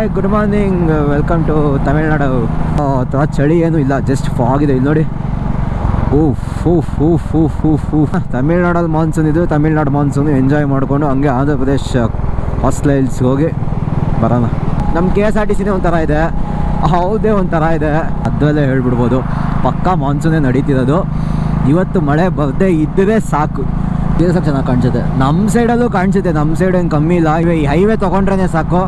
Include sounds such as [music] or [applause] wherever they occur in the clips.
Hi good morning welcome to Tamil Nadu ಅಥವಾ ಚಳಿ ಏನು ಇಲ್ಲ ಜಸ್ಟ್ ಫಾಗ್ ಇದೆ ಇಲ್ಲಿ ನೋಡಿ ಊಫ್ ಫು ಊಫ್ ಊಫ್ ಊಫ್ ಊಫ್ ತಮಿಳ್ನಾಡಲ್ಲಿ ಮಾನ್ಸೂನ್ ಇದು ತಮಿಳ್ನಾಡು ಮಾನ್ಸೂನ್ ಎಂಜಾಯ್ ಮಾಡಿಕೊಂಡು ಹಂಗೆ ಆಂಧ್ರ ಪ್ರದೇಶ್ ಹಿಲ್ಸ್ಗೆ ಹೋಗಿ ಬರೋಣ ನಮ್ಮ ಕೆ ಎಸ್ ಆರ್ ಟಿ ಸಿನೇ ಒಂಥರ ಇದೆ ಹೌದೇ ಒಂಥರ ಇದೆ ಅದರಲ್ಲೇ ಹೇಳ್ಬಿಡ್ಬೋದು ಪಕ್ಕಾ ಮಾನ್ಸೂನೇ ನಡೀತಿರೋದು ಇವತ್ತು ಮಳೆ ಬರದೇ ಇದ್ದರೆ ಸಾಕು ಸ್ವಲ್ಪ ಚೆನ್ನಾಗಿ ಕಾಣಿಸುತ್ತೆ ನಮ್ಮ ಸೈಡಲ್ಲೂ ಕಾಣಿಸುತ್ತೆ ನಮ್ಮ ಸೈಡ್ ಏನು ಕಮ್ಮಿ ಇಲ್ಲ ಇವೇ ಈ ಹೈವೇ ತೊಗೊಂಡ್ರೇ ಸಾಕು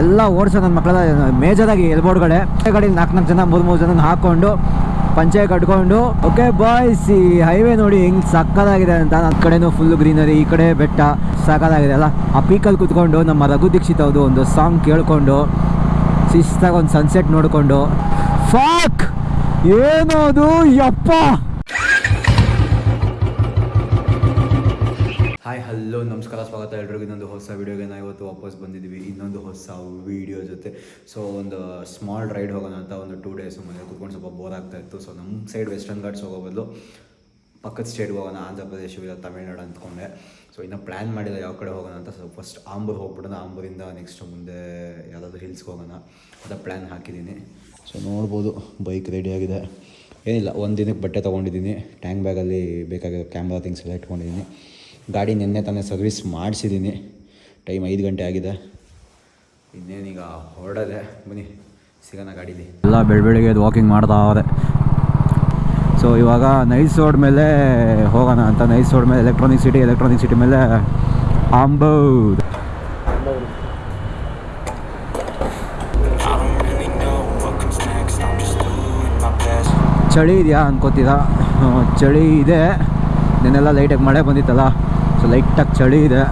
ಎಲ್ಲ ಓಡಿಸೋ ನನ್ನ ಮಕ್ಕಳ ಮೇಜರಾಗಿ ಎಲ್ಬೋರ್ಡ್ಗಳೇ ಕಡೆ ನಾಲ್ಕು ನಾಲ್ಕು ಜನ, ಮೂರು ಮೂರು ಜನ ಹಾಕ್ಕೊಂಡು ಪಂಚೆ ಕಟ್ಕೊಂಡು, ಓಕೆ ಬಾಯ್ಸ್ ಈ ಹೈವೇ ನೋಡಿ ಹೆಂಗ್ ಸಕ್ಕದಾಗಿದೆ ಅಂತ. ನನ್ನ ಕಡೆನೂ ಫುಲ್ ಗ್ರೀನರಿ ಈ ಕಡೆ ಬೆಟ್ಟ ಸಕ್ಕದಾಗಿದೆ ಅಲ್ಲ. ಆ ಪೀಕಲ್ಲಿ ಕುತ್ಕೊಂಡು ನಮ್ಮ ರಘು ದೀಕ್ಷಿತ್ ಅವ್ರದ್ದು ಒಂದು ಸಾಂಗ್ ಕೇಳ್ಕೊಂಡು, ಶಿಸ್ತಾಗಿ ಒಂದು ಸನ್ಸೆಟ್ ನೋಡಿಕೊಂಡು ಫಾಕ್ ಏನೋದು, ಯಪ್ಪ! ಹಾಯ್ ಹಲೋ ನಮಸ್ಕಾರ, ಸ್ವಾಗತ ಎಲ್ರಿಗೂ. ಇನ್ನೊಂದು ಹೊಸ ವೀಡಿಯೋಗೆ ನಾವು ಇವತ್ತು ವಾಪಸ್ ಬಂದಿದ್ದೀವಿ. ಇನ್ನೊಂದು ಹೊಸ ವೀಡಿಯೋ ಜೊತೆ. ಸೊ ಒಂದು ಸ್ಮಾಲ್ ರೈಡ್ ಹೋಗೋಣ ಅಂತ ಒಂದು ಟೂ ಡೇಸ್ ಮನೆ ಕೂತ್ಕೊಂಡು ಸ್ವಲ್ಪ ಬೋರ್ ಆಗ್ತಾ ಇತ್ತು. ಸೊ ನಮ್ಮ ಸೈಡ್ ವೆಸ್ಟರ್ನ್ ಘಾಟ್ಸ್ ಹೋಗೋ ಬದಲು ಪಕ್ಕದ ಸ್ಟೇಟ್ಗೆ ಹೋಗೋಣ, ಆಂಧ್ರ ಪ್ರದೇಶ, ಇಲ್ಲ ತಮಿಳ್ನಾಡು ಅಂದ್ಕೊಂಡೆ. ಸೊ ಇನ್ನೂ ಪ್ಲ್ಯಾನ್ ಮಾಡಿಲ್ಲ ಯಾವ ಕಡೆ ಹೋಗೋಣ ಅಂತ. ಸೊ ಫಸ್ಟ್ ಆಂಬೂರ್ ಹೋಗ್ಬಿಡೋಣ. ಆಂಬೂರಿಂದ ನೆಕ್ಸ್ಟ್ ಮುಂದೆ ಯಾವುದಾದ್ರು ಹಿಲ್ಸ್ಗೆ ಹೋಗೋಣ ಅಂತ ಪ್ಲ್ಯಾನ್ ಹಾಕಿದ್ದೀನಿ. ಸೊ ನೋಡ್ಬೋದು. ಬೈಕ್ ರೆಡಿಯಾಗಿದೆ ಏನಿಲ್ಲ, ಒಂದು ದಿನಕ್ಕೆ ಬಟ್ಟೆ ತೊಗೊಂಡಿದ್ದೀನಿ. ಟ್ಯಾಂಕ್ ಬ್ಯಾಗಲ್ಲಿ ಬೇಕಾಗಿರೋ ಕ್ಯಾಮ್ರಾ ಥಿಂಗ್ಸ್ ಎಲ್ಲ ಇಟ್ಕೊಂಡಿದ್ದೀನಿ. ಗಾಡಿ ನಿನ್ನೆ ತಾನೇ ಸರ್ವಿಸ್ ಮಾಡಿಸಿದ್ದೀನಿ. ಟೈಮ್ ಐದು ಗಂಟೆ ಆಗಿದೆ. ಇನ್ನೇನೀಗ ಹೊರಡದೆ ಬನ್ನಿ ಸಿಗೋಣ ಗಾಡೀಲಿ. ಎಲ್ಲ ಬೆಳಬೆಳಿಗ್ಗೆ ವಾಕಿಂಗ್ ಮಾಡ್ತಾ ಅವರೆ ಸೊ ಇವಾಗ ನೈಸ್ ರೋಡ್ ಮೇಲೆ ಹೋಗೋಣ ಅಂತ ನೈಸ್ ರೋಡ್ ಮೇಲೆ ಎಲೆಕ್ಟ್ರಾನಿಕ್ ಸಿಟಿ ಎಲೆಕ್ಟ್ರಾನಿಕ್ ಸಿಟಿ ಮೇಲೆ ಆಂಬೌದ್. ಚಳಿ ಇದೆಯಾ ಅನ್ಕೋತೀರಾ? [laughs] ಚಳಿ ಇದೆ. ನೆನ್ನೆಲ್ಲ ಲೈಟಾಗಿ ಮಳೆ ಬಂದಿತ್ತಲ್ಲ? ಸೊ ಲೈಟಾಗಿ ಚಳಿ ಇದೆ.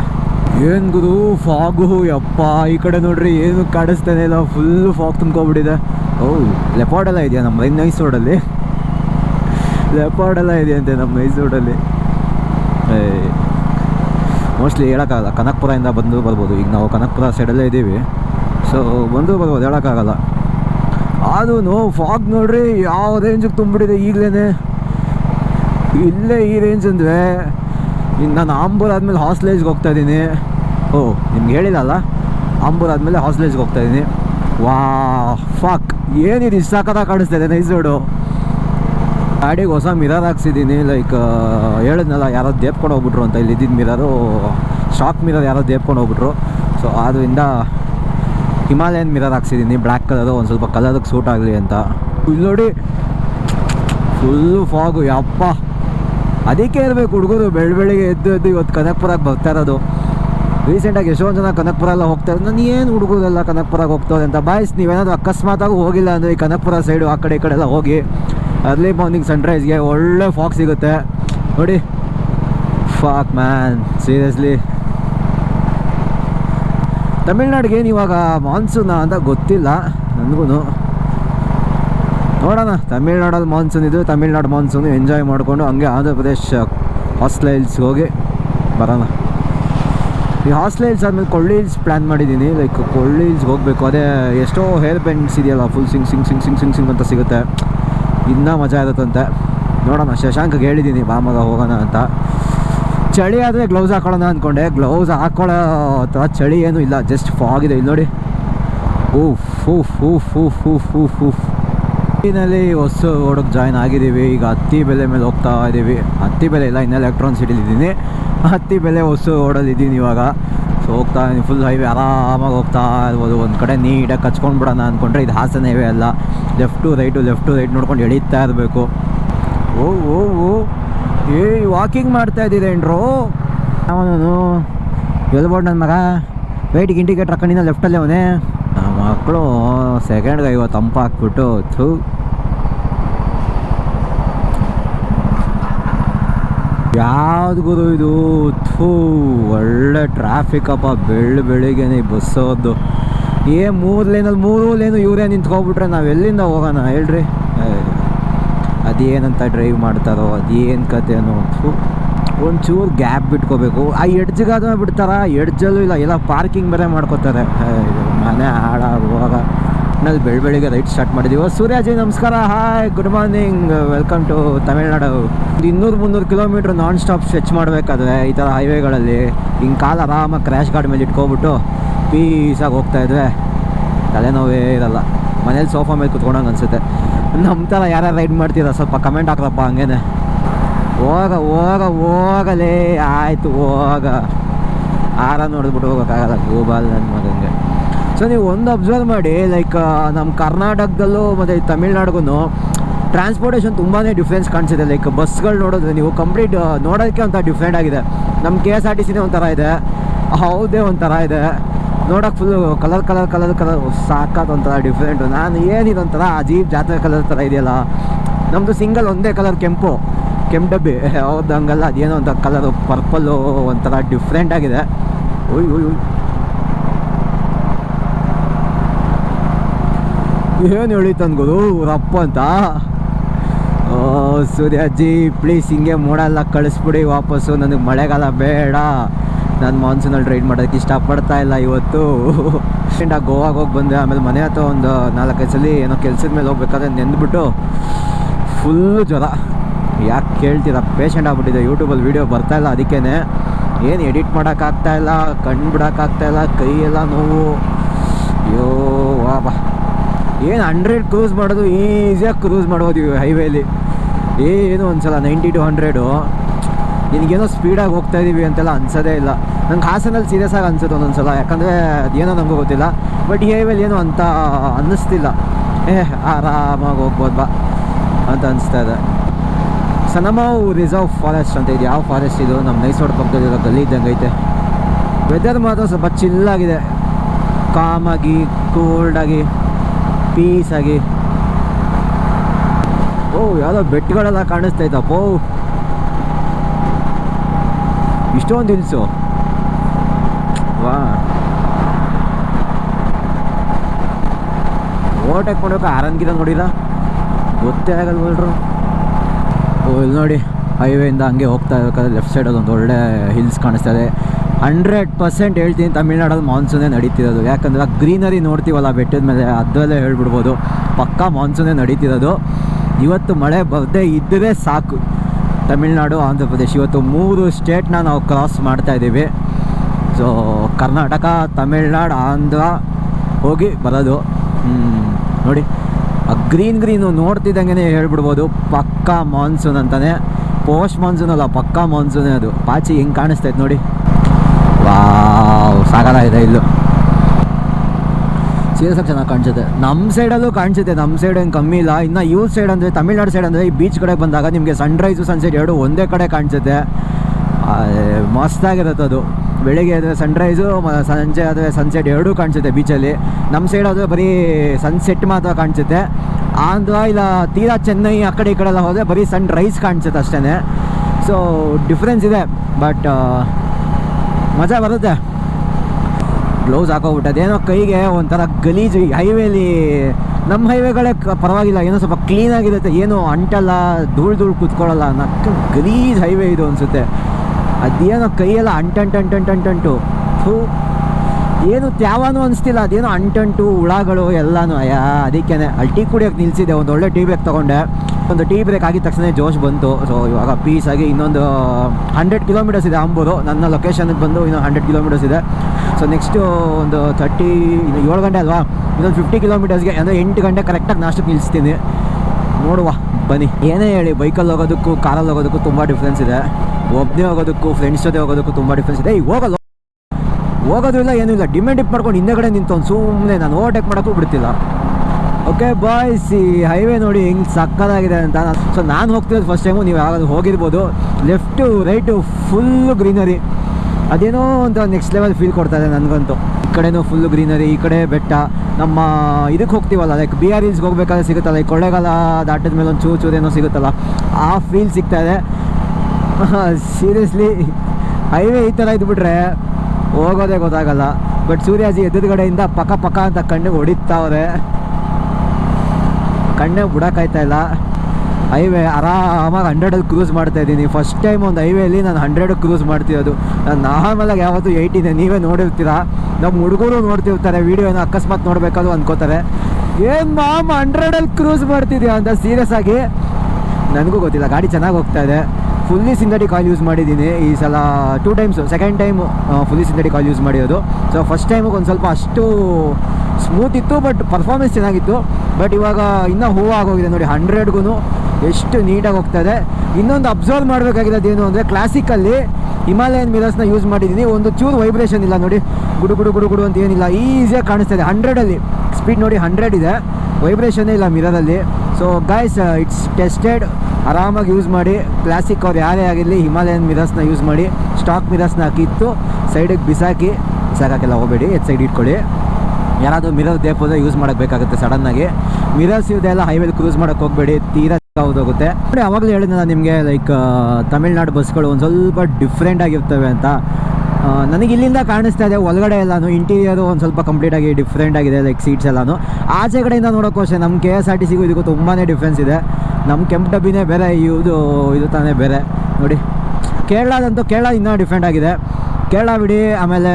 ಏನು ಗುರು ಫಾಗು ಯಪ್ಪ, ಈ ಕಡೆ ನೋಡ್ರಿ ಏನು ಕಾಡಿಸ್ತಾನೆ ಇಲ್ಲ ಫುಲ್ಲು ಫಾಗ್ ತುಂಬ್ಕೊಬಿಟ್ಟಿದೆ ಓ ಲೆಪಾರ್ಡ್ ಎಲ್ಲ ಇದೆಯಾ ನಮ್ಮ ಮೈಸೂರಲ್ಲಿ? ರೋಡಲ್ಲಿ ಲೆಪಾರ್ಡ್ ಎಲ್ಲ ಇದೆಯಂತೆ ನಮ್ಮ ಮೈಸೂರಲ್ಲಿ. ಮೋಸ್ಟ್ಲಿ ಹೇಳೋಕ್ಕಾಗಲ್ಲ, ಕನಕ್ಪುರದಿಂದ ಬಂದು ಬರ್ಬೋದು. ಈಗ ನಾವು ಕನಕ್ಪುರ ಸೈಡಲ್ಲೇ ಇದ್ದೀವಿ ಸೊ ಬಂದು ಬರ್ಬೋದು, ಹೇಳೋಕ್ಕಾಗಲ್ಲ. ಅದು ಫಾಗ್ ನೋಡ್ರಿ, ಯಾವ ರೇಂಜಿಗೆ ತುಂಬಿಬಿಟ್ಟಿದೆ ಈಗಲೇ ಇಲ್ಲೇ ಈ ರೇಂಜ್ ಅಂದರೆ ಇನ್ನು ನಾನು ಆಂಬೂರ್ ಆದಮೇಲೆ ಹಾಸ್ಲೇಜ್ಗೆ ಹೋಗ್ತಾ ಇದ್ದೀನಿ. ಓ, ನಿಮ್ಗೆ ಹೇಳಿಲ್ಲಲ್ಲ? ಆಂಬೂರ್ ಆದಮೇಲೆ ಹಾಸ್ಲೇಜ್ಗೆ ಹೋಗ್ತಾ ಇದ್ದೀನಿ. ವಾ ಫಾಕ್ ಏನಿದು ಇಷ್ಟು ಸಾಕದಾಗ ಕಾಣಿಸ್ತಾ ಇದೆ ನೈಸ್ ಗಾಡಿಗೆ ಹೊಸ ಮಿರರ್ ಹಾಕ್ಸಿದ್ದೀನಿ ಲೈಕ್ ಹೇಳಿದ್ನಲ್ಲ, ಯಾರೋ ದೇಪ್ಕೊಂಡು ಹೋಗ್ಬಿಟ್ರು ಅಂತ. ಇಲ್ಲಿ ಇದ್ದಿದ್ದು ಮಿರರು ಶಾಕ್ ಮಿರರ್ ಯಾರೋ ದೇಪ್ಕೊಂಡು ಹೋಗ್ಬಿಟ್ರು. ಸೊ ಆದ್ದರಿಂದ ಹಿಮಾಲಯನ್ ಮಿರರ್ ಹಾಕ್ಸಿದ್ದೀನಿ ಬ್ಲ್ಯಾಕ್ ಕಲರು ಒಂದು ಸ್ವಲ್ಪ ಕಲರ್ಗೆ ಸೂಟ್ ಆಗಲಿ ಅಂತ. ಇಲ್ಲಿ ನೋಡಿ ಫುಲ್ಲು ಫಾಗು ಯಪ್ಪ. ಅದಕ್ಕೆ ಇರಬೇಕು ಹುಡುಗರು ಬೆಳ ಬೆಳಿಗ್ಗೆ ಎದ್ದು ಎದ್ದು ಇವತ್ತು ಕನಕ್ಪುರಕ್ಕೆ ಬರ್ತಾ ಇರೋದು. ರೀಸೆಂಟಾಗಿ ಎಷ್ಟೊಂದು ಜನ ಕನಕ್ಪುರ ಎಲ್ಲ ಹೋಗ್ತಾ ಇರೋದು. ನಾನು ಏನು ಹುಡುಗರೆಲ್ಲ ಕನಕ್ಪುರಕ್ಕೆ ಹೋಗ್ತಾರೆ ಅಂತ ಬಾಯ್ಸ್, ನೀವೇನಾದರೂ ಅಕಸ್ಮಾತಾಗೂ ಹೋಗಿಲ್ಲ ಅಂದರೆ ಈ ಕನಕ್ಪುರ ಸೈಡು ಆ ಕಡೆ ಈ ಕಡೆ ಎಲ್ಲ ಹೋಗಿ ಅರ್ಲಿ ಮಾರ್ನಿಂಗ್ ಸನ್ರೈಸ್ಗೆ ಒಳ್ಳೆ ಫಾಕ್ ಸಿಗುತ್ತೆ. ನೋಡಿ. ಫಾಕ್ ಮ್ಯಾನ್ ಸೀರಿಯಸ್ಲಿ ತಮಿಳ್ನಾಡಿಗೆ ಏನು ಇವಾಗ ಮಾನ್ಸೂನ ಅಂತ ಗೊತ್ತಿಲ್ಲ. ನನಗೂ ನೋಡೋಣ. ತಮಿಳ್ನಾಡಲ್ಲಿ ಮಾನ್ಸೂನ್ ಇದು. ತಮಿಳ್ನಾಡು ಮಾನ್ಸೂನ್ ಎಂಜಾಯ್ ಮಾಡಿಕೊಂಡು ಹಂಗೆ ಆಂಧ್ರ ಪ್ರದೇಶ ಹಾಸ್ಟ್ಲೈಲ್ಸ್ಗೆ ಹೋಗಿ ಬರೋಣ. ಈ ಹಾಸ್ಟ್ಲೈಲ್ಸ್ ಆದಮೇಲೆ ಕೊಳ್ಳಿ ಹಿಲ್ಸ್ ಪ್ಲ್ಯಾನ್ ಮಾಡಿದ್ದೀನಿ. ಲೈಕ್ ಕೊಳ್ಳಿ ಹಿಲ್ಸ್ಗೆ ಹೋಗಬೇಕು. ಅದೇ ಎಷ್ಟೋ ಹೇರ್ ಬೆಂಡ್ಸ್ ಇದೆಯಲ್ಲ ಫುಲ್ ಸಿಂಗ್ ಸಿಂಗ್ ಸಿಂಗ್ ಸಿಂಗ್ ಸಿಂಗ್ ಅಂತ ಸಿಗುತ್ತೆ. ಇನ್ನೂ ಮಜಾ ಇರುತ್ತಂತೆ. ನೋಡೋಣ. ಶಶಾಂಕ್ಗೆ ಹೇಳಿದ್ದೀನಿ, ಬಾ ಮಗ, ಹೋಗೋಣ ಅಂತ. ಚಳಿ ಆದರೆ ಗ್ಲೌಸ್ ಹಾಕೊಳ್ಳೋಣ ಅಂದ್ಕೊಂಡೆ ಗ್ಲೌಸ್ ಹಾಕೊಳ್ಳೋ ಥರ ಚಳಿ ಏನೂ ಇಲ್ಲ. ಜಸ್ಟ್ ಫಾಗಿದೆ ಇಲ್ಲಿ ನೋಡಿ. ಊಫ್ ಊಫ್ ಊಫ್ ಊಫ್ ಊಫ್ ಊಫ್ ಊಫ್ ನಲ್ಲಿ ಹೊಸ ಓಡಕ್ಕೆ ಜಾಯ್ನ್ ಆಗಿದ್ದೀವಿ. ಈಗ ಹತ್ತಿ ಬೆಲೆ ಮೇಲೆ ಹೋಗ್ತಾ ಇದ್ದೀವಿ ಹತ್ತಿ ಬೆಲೆ ಇಲ್ಲ, ಇನ್ನು ಎಲೆಕ್ಟ್ರಾನ್ ಸಿಟಿಲಿದ್ದೀನಿ ಹತ್ತಿ ಬೆಲೆ ಹೊಸ ಓಡಲಿದ್ದೀನಿ ಇವಾಗ. ಸೊ ಹೋಗ್ತಾ ಫುಲ್ ಹೈವೇ ಆರಾಮಾಗಿ ಹೋಗ್ತಾ ಇರ್ಬೋದು. ಒಂದು ಕಡೆ ನೀಟಾಗಿ ಕಚ್ಕೊಂಡು ಬಿಡೋಣ ಅಂದ್ಕೊಂಡ್ರೆ ಇದು ಹಾಸನ ಹೈವೇ ಅಲ್ಲ. ಟು ರೈಟು ಟು ರೈಟ್ ನೋಡ್ಕೊಂಡು ಎಳೀತಾ ಇರಬೇಕು. ಓ ಓ ಓ. ಏ ವಾಕಿಂಗ್ ಮಾಡ್ತಾ ಇದ್ದೀರೇನ್ರು ಅವನು ಎಲ್ಬೋರ್ಡ್ ನನ್ನ ಮಗ? ವೆಯ್ಟಿಗೆ ಇಂಡಿಕೇಟ್ರ್ ಹಾಕೊಂಡಿನ ಲೆಫ್ಟಲ್ಲೇ ಅವನೇ? ಮಕ್ಕಳು ಸೆಕೆಂಡ್ಗೆ ಐವತ್ತು ತಂಪಾಕ್ಬಿಟ್ಟು, ಥೂ. ಯಾವ್ದು ಗುರು ಇದು? ಥೂ, ಒಳ್ಳೆ ಟ್ರಾಫಿಕ್ ಅಪ್ಪ, ಬೆಳ್ಳ ಬೆಳಿಗ್ಗೆನೆ ಬಸ್ ಬಸ್ಸೋದು ಏ, ಮೂರು ಲೈನಲ್ಲಿ ಮೂರು ಲೈನು ಇವರೇ ನಿಂತ್ಕೊಬಿಟ್ರೆ ನಾವು ಎಲ್ಲಿಂದ ಹೋಗೋಣ ಹೇಳ್ರಿ? ಅದೇನಂತ ಡ್ರೈವ್ ಮಾಡ್ತಾರೋ, ಅದೇನು ಅನ್ನೋ ಥೂ, ಒಂಚೂರು ಗ್ಯಾಪ್ ಬಿಟ್ಕೋಬೇಕು. ಆ ಎಡ್ಜ್ಗಾದ ಬಿಡ್ತಾರ? ಎಡ್ಜಲ್ಲೂ ಇಲ್ಲ, ಎಲ್ಲ ಪಾರ್ಕಿಂಗ್ ಬೇರೆ ಮಾಡ್ಕೋತಾರೆ. ಮನೆ ಹಾಳಾಗುವಾಗ. ನಲ್ಲಿ ಬೆಳ ಬೆಳಿಗ್ಗೆ ರೈಟ್ ಸ್ಟಾರ್ಟ್ ಮಾಡಿದ್ದೀವಿ ಸೂರ್ಯಾಜಿ ನಮಸ್ಕಾರ. Hi good morning welcome to Tamil Nadu ಇನ್ನೂರು ಮುನ್ನೂರು ಕಿಲೋಮೀಟ್ರ್ ನಾನ್ ಸ್ಟಾಪ್ ಸ್ಟ್ರೆಚ್ ಮಾಡಬೇಕಾದ್ರೆ ಈ ಥರ ಹೈವೇಗಳಲ್ಲಿ ಹಿಂಗೆ ಕಾಲು ಆರಾಮಾಗಿ ಕ್ರ್ಯಾಶ್ ಗಾರ್ಡ್ ಮೇಲೆ ಇಟ್ಕೊಬಿಟ್ಟು ಪೀಸಾಗಿ ಹೋಗ್ತಾ ಇದ್ರೆ ತಲೆನೋವೇ ಇರಲ್ಲ. ಮನೇಲಿ ಸೋಫಾ ಮೇಲೆ ಕುತ್ಕೊಂಡಂಗೆ ಅನಿಸುತ್ತೆ. ನಮ್ಮ ಥರ ಯಾರ್ಯಾರು ರೈಡ್ ಮಾಡ್ತೀರಾ? ಸ್ವಲ್ಪ ಕಮೆಂಟ್ ಹಾಕ್ರಪ್ಪ ಹಂಗೇನೆ. ಹೋಗ ಹೋಗ, ಹೋಗಲೇ. ಆಯಿತು, ಹೋಗ. ಆರ ನೋಡಿದ್ಬಿಟ್ಟು ಹೋಗೋಕ್ಕಾಗಲ್ಲ. ಗೂಬಲ್ ನನ್ನ ಮಗನಿಗೆ ಸೊ ನೀವು ಒಂದು ಅಬ್ಸರ್ವ್ ಮಾಡಿ ಲೈಕ್ ನಮ್ಮ ಕರ್ನಾಟಕದಲ್ಲೂ ಮತ್ತು ತಮಿಳ್ನಾಡಿಗೂ ಟ್ರಾನ್ಸ್ಪೋರ್ಟೇಷನ್ ತುಂಬಾ ಡಿಫ್ರೆನ್ಸ್ ಕಾಣಿಸಿದೆ. ಲೈಕ್ ಬಸ್ಗಳು ನೋಡಿದ್ರೆ ನೀವು ಕಂಪ್ಲೀಟ್ ನೋಡೋದಕ್ಕೆ ಒಂಥರ ಡಿಫ್ರೆಂಟ್ ಆಗಿದೆ. ನಮ್ಮ ಕೆ ಎಸ್ ಆರ್ ಟಿ ಸಿನೇ ಒಂಥರ ಇದೆ. ಹೌದೇ ಒಂಥರ ಇದೆ. ನೋಡೋಕೆ full colour colour colour colour ಸಾಕಾದ ಒಂಥರ ಡಿಫ್ರೆಂಟು ನಾನು ಏನಿದೊಂಥರ ಅಜೀಬ್ ಜಾತ್ರೆ ಕಲರ್ ಥರ ಇದೆಯಲ್ಲ. ನಮ್ಮದು ಸಿಂಗಲ್ ಒಂದೇ ಕಲರ್ ಕೆಂಪು. ಕೆಂಪು ಡಬ್ಬಿ ಹೌದು ಹಂಗಲ್ಲ, ಅದೇನೋ ಒಂಥರ ಕಲರು ಪರ್ಪಲ್ಲು ಒಂಥರ ಡಿಫ್ರೆಂಟ್ ಆಗಿದೆ. ಉಯ್ ಉಯ್ ಏನು ಹೇಳಿತ್ತು ಅನ್ಕೋದು ರಪ್ಪ ಅಂತ? ಸೂರ್ಯಾಜಿ ಪ್ಲೀಸ್ ಹಿಂಗೆ ಮೋಡೆಲ್ಲ, ಕಳಿಸ್ಬಿಡಿ ವಾಪಸ್ಸು. ನನಗೆ ಮಳೆಗಾಲ ಬೇಡ. ನಾನು ಮಾನ್ಸೂನಲ್ಲಿ ರೈಡ್ ಮಾಡೋಕ್ಕೆ ಇಷ್ಟಪಡ್ತಾ ಇಲ್ಲ ಇವತ್ತು. ಆ ಗೋವಾಗೆ ಹೋಗಿ ಬಂದೆ. ಆಮೇಲೆ ಮನೆ ಹತ್ರ ಒಂದು ನಾಲ್ಕೈದು ಸಲ ಏನೋ ಕೆಲ್ಸದ ಮೇಲೆ ಹೋಗ್ಬೇಕಾದ್ರೆ ನೆಂದ್ಬಿಟ್ಟು ಫುಲ್ಲು ಜ್ವರ. ಯಾಕೆ ಕೇಳ್ತೀರಾ? ಪೇಷಂಟ್ ಆಗ್ಬಿಟ್ಟಿದೆ. ಯೂಟ್ಯೂಬಲ್ಲಿ ವೀಡಿಯೋ ಬರ್ತಾ ಇಲ್ಲ ಅದಕ್ಕೇ ಏನು ಎಡಿಟ್ ಮಾಡೋಕ್ಕಾಗ್ತಾಯಿಲ್ಲ ಕಣ್ಣು ಬಿಡೋಕ್ಕಾಗ್ತಾಯಿಲ್ಲ ಕೈ ಎಲ್ಲ ನೋವು. ಅಯ್ಯೋ ವಾ ಬಾ ಏನು ಹಂಡ್ರೆಡ್ ಕ್ರೂಸ್ ಮಾಡೋದು ಈಸಿಯಾಗಿ ಕ್ರೂಸ್ ಮಾಡ್ಬೋದು ಇವು ಹೈವೇಲಿ ಏನು ಒಂದ್ಸಲ ನೈಂಟಿ ಟು ಹಂಡ್ರೆಡು ನಿನಗೇನೋ ಸ್ಪೀಡಾಗಿ ಹೋಗ್ತಾ ಇದ್ದೀವಿ ಅಂತೆಲ್ಲ ಅನ್ಸೋದೇ ಇಲ್ಲ. ನಂಗೆ ಹಾಸನಲ್ಲಿ ಸೀರಿಯಸ್ ಆಗಿ ಅನ್ಸುತ್ತೆ ಒಂದೊಂದ್ಸಲ. ಯಾಕಂದರೆ ಅದೇನೋ ನನಗೂ ಗೊತ್ತಿಲ್ಲ. ಬಟ್ ಈ ಹೈವೇಲಿ ಏನೋ ಅಂತ ಅನ್ನಿಸ್ತಿಲ್ಲ. ಏ, ಆರಾಮಾಗಿ ಹೋಗ್ಬೋದು ಬಾ ಅಂತ ಅನಿಸ್ತಾ ಇದೆ. ಸನಮಾವು ರಿಸರ್ವ್ ಫಾರೆಸ್ಟ್ ಅಂತ ಇದು. ಯಾವ ಫಾರೆಸ್ಟ್ ಇದು? ನಮ್ಮ ಮೈಸೂರು ಪಕ್ಕದಲ್ಲಿರೋ ಗಲ್ಲಿ ಇದ್ದಂಗೆ ಐತೆ. ವೆದರ್ ಮಾತ್ರ ಸ್ವಲ್ಪ ಚಿಲ್ಲಾಗಿದೆ ಕಾಮಾಗಿ ಕೂಲ್ಡಾಗಿ ಪೀಸಾಗಿ ಓ, ಯಾವುದೋ ಬೆಟ್ಟಗಳೆಲ್ಲ ಕಾಣಿಸ್ತೈತಪ್ಪ ಪೋ. ಇಷ್ಟೊಂದು ಹಿಲ್ಸು ವಾ. ಓಟಕ್ಕೆ ಕೊಡೋಕೆ ಆರನ್ಗಿರ ನೋಡಿಲ್ಲ ಗೊತ್ತೇ ಆಗಲ್ವಲ್ರು ಓ, ಇಲ್ಲಿ ನೋಡಿ ಹೈವೇಯಿಂದ ಹಂಗೆ ಹೋಗ್ತಾ ಇರ್ಬೇಕಾದ್ರೆ ಲೆಫ್ಟ್ ಸೈಡಲ್ಲಿ ಒಂದು ಒಳ್ಳೆ ಹಿಲ್ಸ್ ಕಾಣಿಸ್ತಾ ಇದೆ. ಹಂಡ್ರೆಡ್ ಪರ್ಸೆಂಟ್ ಹೇಳ್ತೀನಿ, ತಮಿಳ್ನಾಡಲ್ಲಿ ಮಾನ್ಸೂನೇ ನಡೀತಿರೋದು. ಯಾಕಂದ್ರೆ ಆ ಗ್ರೀನರಿ ನೋಡ್ತೀವಲ್ಲ, ಬೆಟ್ಟದ ಮೇಲೆ ಅದರಲ್ಲೇ ಹೇಳ್ಬಿಡ್ಬೋದು. ಪಕ್ಕಾ ಮಾನ್ಸೂನೇ ನಡೀತಿರೋದು. ಇವತ್ತು ಮಳೆ ಬರದೇ ಇದ್ದರೆ ಸಾಕು. ತಮಿಳ್ನಾಡು, ಆಂಧ್ರ ಪ್ರದೇಶ್. ಇವತ್ತು ಮೂರು ಸ್ಟೇಟ್ನ ನಾವು ಕ್ರಾಸ್ ಮಾಡ್ತಾ ಇದ್ದೀವಿ. ಸೊ ಕರ್ನಾಟಕ, ತಮಿಳ್ನಾಡು, ಆಂಧ್ರ ಹೋಗಿ ಬರೋದು. ನೋಡಿ. ಆ ಗ್ರೀನ್ ಗ್ರೀನು ನೋಡ್ತಿದ್ದಂಗೆ ಹೇಳ್ಬಿಡ್ಬೋದು. ಪಕ್ಕಾ ಮಾನ್ಸೂನ್ ಅಂತಲೇ ಪೋಸ್ಟ್ ಮಾನ್ಸೂನ್ ಅಲ್ಲ, ಪಕ್ಕಾ ಮಾನ್ಸೂನೇ ಅದು. ಪಾಚಿ ಹೆಂಗೆ ಕಾಣಿಸ್ತೈತೆ ನೋಡಿ. ವಾವ್, ಸಾಕಾಗಿದೆ ಇಲ್ಲೂ. ಸೀರಿಯಸ್ ಆಗಿ ಚೆನ್ನಾಗಿ ಕಾಣಿಸುತ್ತೆ. ನಮ್ಮ ಸೈಡಲ್ಲೂ ಕಾಣಿಸುತ್ತೆ. ನಮ್ಮ ಸೈಡ್ ಏನು ಕಮ್ಮಿ ಇಲ್ಲ. ಇನ್ನು ಇವ್ರ ಸೈಡ್ ಅಂದರೆ, ತಮಿಳ್ನಾಡು ಸೈಡ್ ಅಂದರೆ, ಈ ಬೀಚ್ ಕಡೆಗೆ ಬಂದಾಗ ನಿಮಗೆ ಸನ್ರೈಸು ಸನ್ಸೆಟ್ ಎರಡು ಒಂದೇ ಕಡೆ ಕಾಣಿಸುತ್ತೆ. ಮಸ್ತಾಗಿರುತ್ತೆ ಅದು. ಬೆಳಿಗ್ಗೆ ಆದರೆ ಸನ್ರೈಸು ಸಂಜೆ ಆದರೆ ಸನ್ಸೆಟ್ ಎರಡೂ ಕಾಣಿಸುತ್ತೆ ಬೀಚಲ್ಲಿ ನಮ್ಮ ಸೈಡ್ ಆದರೆ ಬರೀ ಸನ್ಸೆಟ್ ಮಾತ್ರ ಕಾಣಿಸುತ್ತೆ. ಆಂಧ್ರ ಇಲ್ಲ, ತೀರಾ ಚೆನ್ನೈ, ಆ ಕಡೆ ಈ ಕಡೆ ಎಲ್ಲ ಹೋದರೆ ಬರೀ ಸನ್ರೈಸ್ ಕಾಣಿಸುತ್ತೆ ಅಷ್ಟೇ ಸೊ ಡಿಫ್ರೆನ್ಸ್ ಇದೆ. ಬಟ್ ಮಜಾ ಬರುತ್ತೆ. ಗ್ಲೌಸ್ ಹಾಕೋಗ್ಬಿಟ್ಟದೇನೋ ಕೈಗೆ ಒಂಥರ ಗಲೀಜು. ಹೈವೇಲಿ ನಮ್ಮ ಹೈವೇಗಳೇ ಪರವಾಗಿಲ್ಲ. ಏನೋ ಸ್ವಲ್ಪ ಕ್ಲೀನಾಗಿರುತ್ತೆ ಏನೋ ಅಂಟಲ್ಲ, ಧೂಳು ಧೂಳು ಕೂತ್ಕೊಳ್ಳಲ್ಲ ನಕ್ಕ ಗಲೀಜ್ ಹೈವೇ ಇದು ಅನಿಸುತ್ತೆ. ಅದೇನೋ ಕೈಯೆಲ್ಲ ಅಂಟಂಟಂಟಂಟಂಟು ಥೂ. ಏನು ತ್ಯಾವಾನು ಅನಿಸ್ತಿಲ್ಲ. ಅದೇನೋ ಅಂಟಂಟು, ಹುಳಗಳು ಎಲ್ಲನೂ. ಅಯ್ಯ, ಅದಕ್ಕೇನೆ. ಅಲ್ಲಿ ಟೀ ಕುಡಿಯೋಕೆ ನಿಲ್ಸಿದೆ ಒಂದು ಒಳ್ಳೆ ಟೀ ಬ್ಯಾಗ್ ತೊಗೊಂಡೆ. ಒಂದು ಟೀ ಬ್ರೇಕ್ ಆಗಿದ ತಕ್ಷಣ ಜೋಶ್ ಬಂತು. ಸೊ ಇವಾಗ ಪೀಸ್ ಆಗಿ ಇನ್ನೊಂದು ಹಂಡ್ರೆಡ್ ಕಿಲೋಮೀಟರ್ಸ್ ಇದೆ ಅಂಬೂರು. ನನ್ನ ಲೊಕೇಶನ್ಗೆ ಬಂದು ಇನ್ನೊಂದು ಹಂಡ್ರೆಡ್ ಕಿಲೋಮೀಟರ್ಸ್ ಇದೆ. ಸೊ ನೆಕ್ಸ್ಟು ಒಂದು ತರ್ಟಿ ಏಳು ಗಂಟೆ ಅಲ್ವಾ? ಇನ್ನೊಂದು ಫಿಫ್ಟಿ ಕಿಲೋಮೀಟರ್ಸ್ಗೆ ಅಂದರೆ ಎಂಟು ಗಂಟೆ ಕರೆಕ್ಟಾಗಿ ನಾಷ್ಟಕ್ಕೆ ನಿಲ್ಲಿಸ್ತೀನಿ ನೋಡುವ, ಬನ್ನಿ. ಏನೇ ಹೇಳಿ, ಬೈಕಲ್ಲಿ ಹೋಗೋದಕ್ಕೂ, ಕಾರಲ್ಲಿ ಹೋಗೋದಕ್ಕೂ ತುಂಬ ಡಿಫ್ರೆನ್ಸ್ ಇದೆ. ಒಬ್ಬನೇ ಹೋಗೋದಕ್ಕೂ ಫ್ರೆಂಡ್ಸ್ ಜೊತೆ ಹೋಗೋದಕ್ಕೂ ತುಂಬ ಡಿಫ್ರೆನ್ಸ್ ಇದೆ. ಈಗ ಹೋಗಲ್ಲ. ಹೋಗೋದು ಇಲ್ಲ ಏನೂ ಇಲ್ಲ. ಡಿಮ್ಯಾಂಡ್ ಇಪ್ ಮಾಡ್ಕೊಂಡು ಹಿಂದೆಗಡೆ ನಿಂತವ್ನು ಸುಮ್ಮನೆ ನಾನು ಓವರ್ಟೇಕ್ ಮಾಡೋಕ್ಕೂ ಬಿಡ್ತಿಲ್ಲ. ಓಕೆ ಬಾಯ್ಸ್ ಈ ಹೈವೇ ನೋಡಿ ಹೆಂಗೆ ಸಕ್ಕದಾಗಿದೆ ಅಂತ. ಸೊ ನಾನು ಹೋಗ್ತಿರೋದು ಫಸ್ಟ್ ಟೈಮು ನೀವು ಯಾವಾಗ ಹೋಗಿರ್ಬೋದು. ಲೆಫ್ಟು ರೈಟು ಫುಲ್ಲು ಗ್ರೀನರಿ ಅದೇನೋ ಅಂತ ನೆಕ್ಸ್ಟ್ ಲೆವೆಲ್ ಫೀಲ್ ಕೊಡ್ತಾ ಇದೆ ನನಗಂತೂ. ಈ ಕಡೆನೂ ಫುಲ್ಲು ಗ್ರೀನರಿ ಈ ಕಡೆ ಬೆಟ್ಟ. ನಮ್ಮ ಇದಕ್ಕೆ ಹೋಗ್ತೀವಲ್ಲ ಲೈಕ್ ಬಿ ಆರ್ ಹಿಲ್ಸ್ಗೆ ಹೋಗ್ಬೇಕಾದ್ರೆ ಸಿಗುತ್ತಲ್ಲ, ಈ ಕೊಳ್ಳೆಗಾಲ ದಾಟದ ಮೇಲೆ ಒಂದು ಚೂರು ಚೂರೇನೋ ಸಿಗುತ್ತಲ್ಲ, ಆ ಫೀಲ್ ಸಿಗ್ತಾ ಇದೆ. [laughs] ಸೀರಿಯಸ್ಲಿ ಹೈವೇ ಈ ಥರ ಇದ್ಬಿಟ್ರೆ ಹೋಗೋದೇ ಗೊತ್ತಾಗಲ್ಲ. ಬಟ್ ಸೂರ್ಯಾಜಿ ಎದುರುಗಡೆಯಿಂದ ಪಕ್ಕ ಪಕ್ಕ ಅಂತ ಕಣ್ಣಿಗೆ ಹೊಡಿತಾವ್ರೆ. ಕಣ್ಣೇ ಬಿಡೋಕ್ಕಾಯ್ತಾ ಇಲ್ಲ. ಹೈವೇ ಆರಾಮಾಗಿ ಹಂಡ್ರೆಡಲ್ಲಿ ಕ್ರೂಸ್ ಮಾಡ್ತಾ ಇದ್ದೀನಿ. ಫಸ್ಟ್ ಟೈಮ್ ಒಂದು ಹೈವೇಲಿ ನಾನು ಹಂಡ್ರೆಡ್ ಕ್ರೂಸ್ ಮಾಡ್ತಿರೋದು. ನಾನು ನಾರ್ಮಲಾಗಿ ಯಾವತ್ತೂ ಏಯ್ಟಿದೆ ನೀವೇ ನೋಡಿರ್ತೀರಾ? ನಮ್ಮ ಹುಡುಗರು ನೋಡ್ತಿರ್ತಾರೆ. ವೀಡಿಯೋನ ಅಕಸ್ಮಾತ್ ನೋಡಬೇಕಾದ್ರು ಅಂದ್ಕೋತಾರೆ ಏನು ಮಾಮ್ ಹಂಡ್ರೆಡಲ್ಲಿ ಕ್ರೂಸ್ ಮಾಡ್ತಿದ್ಯಾ ಅಂತ ಸೀರಿಯಸ್ ಆಗಿ? ನನಗೂ ಗೊತ್ತಿಲ್ಲ. ಗಾಡಿ ಚೆನ್ನಾಗಿ ಹೋಗ್ತಾ ಇದೆ. ಫುಲ್ಲಿ ಸಿಂಥೆಟಿಕ್ ಆಯಿಲ್ ಯೂಸ್ ಮಾಡಿದ್ದೀನಿ. ಈ ಸಲ two times second time fully synthetic oil use ಮಾಡಿರೋದು. ಸೊ ಫಸ್ಟ್ ಟೈಮಿಗೆ ಒಂದು ಸ್ವಲ್ಪ ಅಷ್ಟು ಸ್ಮೂತ್ ಇತ್ತು ಬಟ್ ಪರ್ಫಾರ್ಮೆನ್ಸ್ ಚೆನ್ನಾಗಿತ್ತು. ಬಟ್ ಇವಾಗ ಇನ್ನೂ ಹೂವು ಆಗೋಗಿದೆ ನೋಡಿ ಹಂಡ್ರೆಡ್ಗೂ ಎಷ್ಟು ನೀಟಾಗಿ ಹೋಗ್ತದೆ ಇನ್ನೊಂದು ಅಬ್ಸರ್ವ್ ಮಾಡಬೇಕಾಗಿರೋದು ಏನು ಅಂದರೆ ಕ್ಲಾಸಿಕಲ್ಲಿ ಹಿಮಾಲಯನ್ ಮಿರರ್ಸ್ನ ಯೂಸ್ ಮಾಡಿದ್ದೀನಿ. ಒಂದು ಚೂರು ವೈಬ್ರೇಷನ್ ಇಲ್ಲ ನೋಡಿ, ಗುಡು ಗುಡು ಗುಡು ಗುಡು ಅಂತ ಏನಿಲ್ಲ ಈಸಿಯಾಗಿ ಕಾಣಿಸ್ತಾ ಇದೆ. ಹಂಡ್ರೆಡಲ್ಲಿ ಸ್ಪೀಡ್ ನೋಡಿ ಹಂಡ್ರೆಡ್ ಇದೆ. ವೈಬ್ರೇಷನ್ನೇ ಇಲ್ಲ ಮಿರರಲ್ಲಿ ಸೊ ಗೈಸ್ ಇಟ್ಸ್ ಟೆಸ್ಟೆಡ್ ಆರಾಮಾಗಿ ಯೂಸ್ ಮಾಡಿ. ಕ್ಲಾಸಿಕ್ ಅವ್ರು ಯಾರೇ ಆಗಿರಲಿ ಹಿಮಾಲಯನ್ ಮಿರರ್ಸ್ನ ಯೂಸ್ ಮಾಡಿ. ಸ್ಟಾಕ್ ಮಿರರ್ಸ್ನ ಕಿತ್ತು ಸೈಡಿಗೆ ಬಿಸಾಕಿ ಸಾಕಾಕೆಲ್ಲ ಹೋಗಬೇಡಿ. ಎತ್ ಸೈಡ್ ಇಟ್ಕೊಳ್ಳಿ. ಯಾರಾದರೂ ಮಿರರ್ ದೇಪೋದ ಯೂಸ್ ಮಾಡೋಕ್ಕೆ ಬೇಕಾಗುತ್ತೆ ಸಡನ್ನಾಗಿ ಮಿರರ್ಸ್ ಇದೆಲ್ಲ ಹೈವೇಲಿ ಕ್ರೂಸ್ ಮಾಡೋಕ್ಕೆ ಹೋಗಬೇಡಿ. ತೀರಾ ಹೋಗುತ್ತೆ. ನೋಡಿ, ಅವಾಗಲೇ ಹೇಳಿದ್ನಲ್ಲ ನಿಮಗೆ ಲೈಕ್ ತಮಿಳ್ನಾಡು ಬಸ್ಗಳು ಒಂದು ಸ್ವಲ್ಪ ಡಿಫ್ರೆಂಟ್ ಆಗಿರ್ತವೆ ಅಂತ. ನನಗೆ ಇಲ್ಲಿಂದ ಕಾಣಿಸ್ತಾ ಇದೆ ಒಳಗಡೆ ಎಲ್ಲಾನು ಇಂಟೀರಿಯರು ಒಂದು ಸ್ವಲ್ಪ ಕಂಪ್ಲೀಟಾಗಿ ಡಿಫ್ರೆಂಟ್ ಆಗಿದೆ ಲೈಕ್ ಸೀಟ್ಸ್ ಎಲ್ಲಾನು. ಆಚೆ ಕಡೆಯಿಂದ ನೋಡೋಕ್ಕೂ ಅಷ್ಟೇ ನಮ್ಮ ಕೆ ಎಸ್ ಆರ್ ಟಿ ಸಿಗೂ ಇದಕ್ಕೂ ತುಂಬಾ ಡಿಫ್ರೆನ್ಸ್ ಇದೆ. ನಮ್ಮ ಕೆಂಪು ಡಬ್ಬಿನೇ ಬೇರೆ ಇದು ಇದು ತಾನೇ ಬೇರೆ. ನೋಡಿ, ಕೇರಳದಂತೂ ಕೇರಳ ಇನ್ನೂ ಡಿಫ್ರೆಂಟ್ ಆಗಿದೆ. ಕೇರಳ ಬಿಡಿ, ಆಮೇಲೆ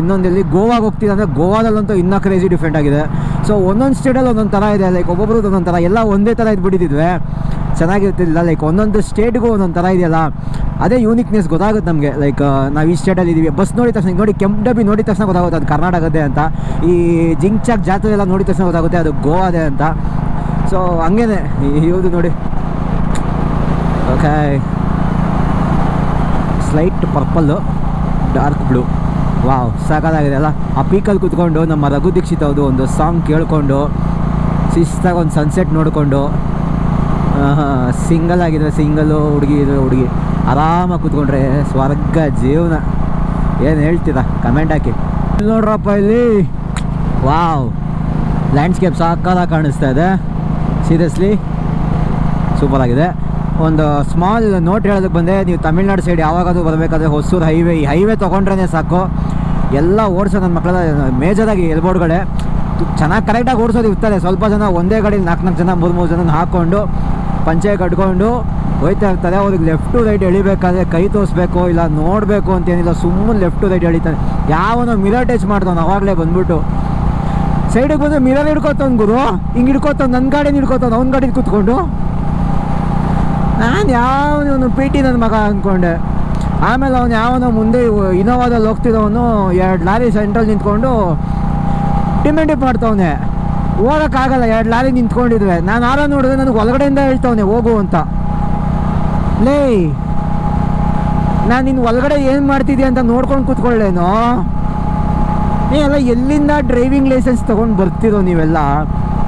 ಇನ್ನೊಂದಲ್ಲಿ ಗೋವಾಗೆ ಹೋಗ್ತಿದೆ ಅಂದರೆ ಗೋವಾದಲ್ಲಂತೂ ಇನ್ನೂ ಕ್ರೇಜಿ ಡಿಫ್ರೆಂಟ್ ಆಗಿದೆ. ಸೊ ಒಂದೊಂದು ಸ್ಟೇಟಲ್ಲಿ ಒಂದೊಂದು ಥರ ಇದೆ ಲೈಕ್ ಒಬ್ಬೊಬ್ರದ್ದು ಒಂದೊಂದು ಥರ ಎಲ್ಲ ಒಂದೇ ಥರ ಇದ್ಬಿಟ್ಟಿದ್ವಿ ಚೆನ್ನಾಗಿರ್ತಿಲ್ಲ ಲೈಕ್ ಒಂದೊಂದು ಸ್ಟೇಟ್ಗೂ ಒಂದೊಂದು ಥರ ಇದೆಯಲ್ಲ. ಅದೇ ಯೂನಿಕ್ನೆಸ್ ಗೊತ್ತಾಗುತ್ತೆ ನಮಗೆ. ಲೈಕ್ ನಾವು ಈ ಸ್ಟೇಟಲ್ಲಿ ಇದ್ದೀವಿ ಬಸ್ ನೋಡಿದ ತಕ್ಷಣ, ನೋಡಿ ಕೆಂಪು ಡಬ್ಬಿ ನೋಡಿದ ತಕ್ಷಣ ಗೊತ್ತಾಗುತ್ತೆ ಅದು ಕರ್ನಾಟಕದೇ ಅಂತ. ಈ ಜಿಂಗ್ಚಾಕ್ ಜಾತ್ರೆ ಎಲ್ಲ ನೋಡಿದ ತಕ್ಷಣ ಗೊತ್ತಾಗುತ್ತೆ ಅದು ಗೋವಾದೇ ಅಂತ. ಸೊ ಹಂಗೇನೆ. ಇವ್ದು ನೋಡಿ. Okay slight purple dark blue wow ಸಾಕಾಗಿದೆ ಅಲ್ಲ. ಆ ಪೀಕಲ್ಲಿ ಕೂತ್ಕೊಂಡು ನಮ್ಮ ರಘು ದೀಕ್ಷಿತ್ ಅವ್ರದ್ದು ಒಂದು ಸಾಂಗ್ ಕೇಳಿಕೊಂಡು, ಶಿಸ್ತಾಗಿ ಒಂದು ಸನ್ಸೆಟ್ ನೋಡಿಕೊಂಡು ಸಿಂಗಲ್ ಆಗಿದ್ರೆ ಸಿಂಗಲ್ಲು ಹುಡುಗಿ ಇದ್ರೆ ಹುಡುಗಿ. ಆರಾಮಾಗಿ ಕೂತ್ಕೊಂಡ್ರೆ ಸ್ವರ್ಗ ಜೀವನ. ಏನು ಹೇಳ್ತೀರಾ? ಕಮೆಂಟ್ ಹಾಕಿ. ನೋಡ್ರಪ್ಪ ಇಲ್ಲಿ. ವಾವ್. ಲ್ಯಾಂಡ್ಸ್ಕೇಪ್ ಸಾಕಾಗಿ ಕಾಣಿಸ್ತಾ ಇದೆ. ಸೀರಿಯಸ್ಲಿ ಸೂಪರ್ ಆಗಿದೆ. ಒಂದು ಸ್ಮಾಲ್ ನೋಟ್ ಹೇಳೋದಕ್ಕೆ ಬಂದೆ. ನೀವು ತಮಿಳ್ನಾಡು ಸೈಡ್ ಯಾವಾಗಾದರೂ ಬರಬೇಕಾದ್ರೆ ಹೊಸೂರು ಹೈವೇ ಈ ಹೈವೇ ತೊಗೊಂಡ್ರೇ ಸಾಕು. ಎಲ್ಲ ಓಡಿಸೋ ನನ್ನ ಮಕ್ಕಳ ಮೇಜರಾಗಿ ಎಲ್ಬೋರ್ಡ್ಗಳೇ ಚೆನ್ನಾಗಿ ಕರೆಕ್ಟಾಗಿ ಓಡಿಸೋದು ಇರ್ತಾರೆ ಸ್ವಲ್ಪ ಜನ ಒಂದೇ ಗಾಡಿ ನಾಲ್ಕು ನಾಲ್ಕು ಜನ ಮೂರು ಮೂರು ಜನ ಹಾಕ್ಕೊಂಡು ಪಂಚೆ ಕಟ್ಕೊಂಡು ಹೋಯ್ತಾ ಇರ್ತಾರೆ. ಅವ್ರಿಗೆ ಲೆಫ್ಟ್ ಟು ರೈಟ್ ಎಳಿಬೇಕಾದ್ರೆ ಕೈ ತೋರಿಸ್ಬೇಕು, ಇಲ್ಲ ನೋಡಬೇಕು ಅಂತೇನಿಲ್ಲ ಸುಮ್ಮನೆ ಲೆಫ್ಟ್ ಟು ರೈಟ್ ಎಳಿತಾನೆ ಯಾವನೋ ಮಿರರ್ ಟಚ್ ಮಾಡ್ತಾನೆ, ಅವಾಗಲೇ ಬಂದ್ಬಿಟ್ಟು. ಸೈಡಿಗೆ ಬಂದು ಮಿರರ್ ಹಿಡ್ಕೊತಾನ ಗುರು. ಹಿಂಗೆ ಹಿಡ್ಕೊತಾನ ನನ್ನ ಗಾಡಿನ ಹಿಡ್ಕೊತಾನ, ಅವ್ನ ಗಾಡಿ ಕೂತ್ಕೊಂಡು. ನಾನು ಯಾವನು ಪಿ ಟಿ ನನ್ನ ಮಗ ಅಂದ್ಕೊಂಡೆ ಆಮೇಲೆ ಅವನು ಯಾವನೋ ಮುಂದೆ ಇನೋವಾದಲ್ಲಿ ಹೋಗ್ತಿದ್ದವನು ಎರಡು ಲಾರಿ ಸೆಂಟ್ರಲ್ಲಿ ನಿಂತ್ಕೊಂಡು ಡಿಮೆಂಡಿಪ್ ಮಾಡ್ತವನೆ. ಹೋಗೋಕ್ಕಾಗಲ್ಲ, ಎರಡು ಲಾರಿ ನಿಂತ್ಕೊಂಡಿದ್ವೆ. ನಾನು ಆರ ನೋಡಿದ್ರೆ ನನಗೆ ಒಳಗಡೆಯಿಂದ ಹೇಳ್ತವನೆ, ಹೋಗು ಅಂತ. ಲೇ, ನಾನು ನಿನ್ನ ಒಳಗಡೆ ಏನು ಮಾಡ್ತಿದ್ಯಾ ಅಂತ ನೋಡ್ಕೊಂಡು ಕೂತ್ಕೊಳ್ಳೇನೋ? ಏ ಎಲ್ಲ ಎಲ್ಲಿಂದ ಡ್ರೈವಿಂಗ್ ಲೈಸೆನ್ಸ್ ತೊಗೊಂಡು ಬರ್ತಿರೋ ನೀವೆಲ್ಲ?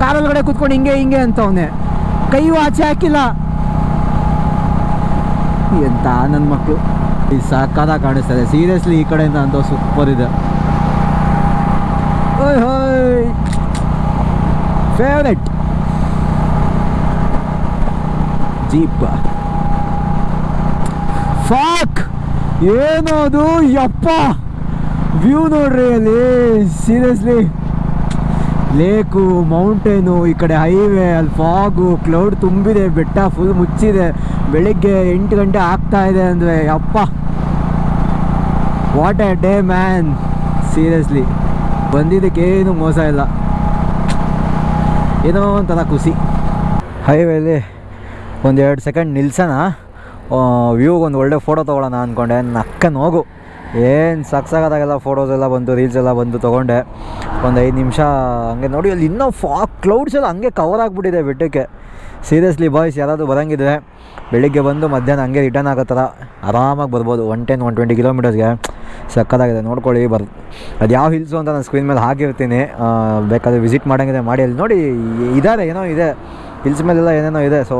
ಕಾರೊಳಗಡೆ ಕೂತ್ಕೊಂಡು ಹಿಂಗೆ ಹಿಂಗೆ ಅಂತವನೆ. ಕೈಯೂ ಆಚೆ ಹಾಕಿಲ್ಲ. ಎಂತ ನನ್ನ ಮಕ್ಕಳು ಈ ಸಾಕಾದ ಕಾಣಿಸ್ತದೆ ಸೀರಿಯಸ್ಲಿ ಈ ಕಡೆಯಿಂದ ಅಂತ ಸೂಪರ್ ಇದೆ ಓಯ್ ಹೋಯ್ ಫೇವ್ರೆಟ್ ಜೀಪ್ ಫಾಕ್ ಏನದು ಯಪ್ಪ! ವ್ಯೂ ನೋಡ್ರಿ ಅಲ್ಲಿ. ಸೀರಿಯಸ್ಲಿ ಲೇಕು ಮೌಂಟೇನು ಈ ಕಡೆ ಹೈವೇ ಅಲ್ಲಿ ಫಾಗು ಕ್ಲೌಡ್ ತುಂಬಿದೆ, ಬೆಟ್ಟ ಫುಲ್ ಮುಚ್ಚಿದೆ. ಬೆಳಿಗ್ಗೆ ಎಂಟು ಗಂಟೆ ಆಗ್ತಾ ಇದೆ ಅಂದರೆ ಅಪ್ಪ what a day man seriously ಬಂದಿದ್ದಕ್ಕೇನು ಮೋಸ ಇಲ್ಲ. ಏನೋ ಒಂಥರ ಖುಷಿ. ಹೈವೇಲಿ ಒಂದೆರಡು ಸೆಕೆಂಡ್ ನಿಲ್ಸೋಣ. ವ್ಯೂಗೆ ಒಂದು ಒಳ್ಳೆ ಫೋಟೋ ತೊಗೊಳ್ಳೋಣ ಅಂದ್ಕೊಂಡೆ ನಕ್ಕ ಹೋಗು. ಏನು ಸಕ್ಸಾಗದಾಗೆಲ್ಲ ಫೋಟೋಸ್ ಎಲ್ಲ ಬಂತು ರೀಲ್ಸ್ ಎಲ್ಲ ಬಂದು ತೊಗೊಂಡೆ. ಒಂದು ಐದು ನಿಮಿಷ ಹಂಗೆ ನೋಡಿ, ಅಲ್ಲಿ ಇನ್ನೂ ಫಾ ಕ್ಲೌಡ್ಸ್ ಎಲ್ಲ ಹಂಗೆ ಕವರ್ ಆಗಿಬಿಟ್ಟಿದೆ ಬೆಟ್ಟಕ್ಕೆ. ಸೀರಿಯಸ್ಲಿ ಬಾಯ್ಸ್ ಯಾರಾದರೂ ಬರೋಂಗಿದ್ರೆ ಬೆಳಿಗ್ಗೆ ಬಂದು ಮಧ್ಯಾಹ್ನ ಹಂಗೆ ರಿಟರ್ನ್ ಆಗೋ ಥರ ಆರಾಮಾಗಿ ಬರ್ಬೋದು. ಒನ್ ಟೆನ್ ಒನ್ ಟ್ವೆಂಟಿ ಕಿಲೋಮೀಟರ್ಸ್ಗೆ ಸಕ್ಕತ್ತಾಗಿದೆ. ನೋಡ್ಕೊಳ್ಳಿ, ಬರ್ ಅದು ಯಾವ ಹಿಲ್ಸು ಅಂತ ನಾನು ಸ್ಕ್ರೀನ್ ಮೇಲೆ ಹಾಕಿರ್ತೀನಿ. ಬೇಕಾದರೆ ವಿಸಿಟ್ ಮಾಡೋಂಗಿದೆ ಮಾಡಿ. ಅಲ್ಲಿ ನೋಡಿ ಇದ್ದಾರೆ ಏನೋ ಇದೆ. ಹಿಲ್ಸ್ ಮೇಲೆಲ್ಲ ಏನೇನೋ ಇದೆ. ಸೊ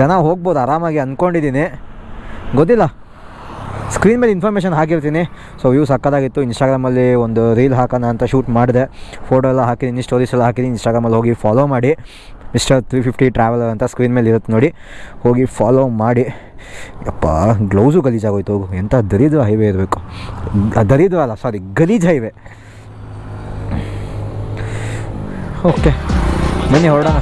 ಜನ ಹೋಗ್ಬೋದು, ಆರಾಮಾಗಿ ಅಂದ್ಕೊಂಡಿದ್ದೀನಿ ಗೊತ್ತಿಲ್ಲ. ಸ್ಕ್ರೀನ್ ಮೇಲೆ ಇನ್ಫಾರ್ಮೇಷನ್ ಹಾಕಿರ್ತೀನಿ. ಸೊ ವ್ಯೂ ಸಕ್ಕದಾಗಿತ್ತು ಇನ್ಸ್ಟಾಗ್ರಾಮಲ್ಲಿ ಒಂದು ರೀಲ್ ಹಾಕೋಣ ಅಂತ ಶೂಟ್ ಮಾಡಿದೆ. ಫೋಟೋ ಎಲ್ಲ ಹಾಕಿದ್ದೀನಿ ಸ್ಟೋರೀಸ್ ಎಲ್ಲ ಹಾಕಿದ್ದೀನಿ ಇನ್ಸ್ಟಾಗ್ರಾಮಲ್ಲಿ ಹೋಗಿ ಫಾಲೋ ಮಾಡಿ. ಮಿಸ್ಟರ್ ತ್ರೀ ಫಿಫ್ಟಿ ಟ್ರಾವೆಲರ್ ಅಂತ ಸ್ಕ್ರೀನ್ ಮೇಲೆ ಇರುತ್ತೆ ನೋಡಿ. ಹೋಗಿ ಫಾಲೋ ಮಾಡಿ. ಯಪ್ಪ ಗ್ಲೌಸು ಗಲೀಜಾಗೋಯ್ತು. ಎಂಥ ದರಿದ್ರ ಹೈವೇ ಇರಬೇಕು. ದರಿದ್ರ ಅಲ್ಲ ಸಾರಿ ಗಲೀಜ್ ಹೈವೇ ಓಕೆ ಬನ್ನಿ ಹೊರಡೋಣ.